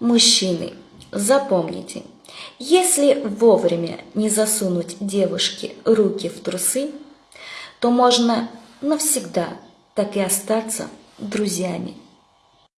Мужчины, запомните, если вовремя не засунуть девушке руки в трусы, то можно навсегда так и остаться друзьями.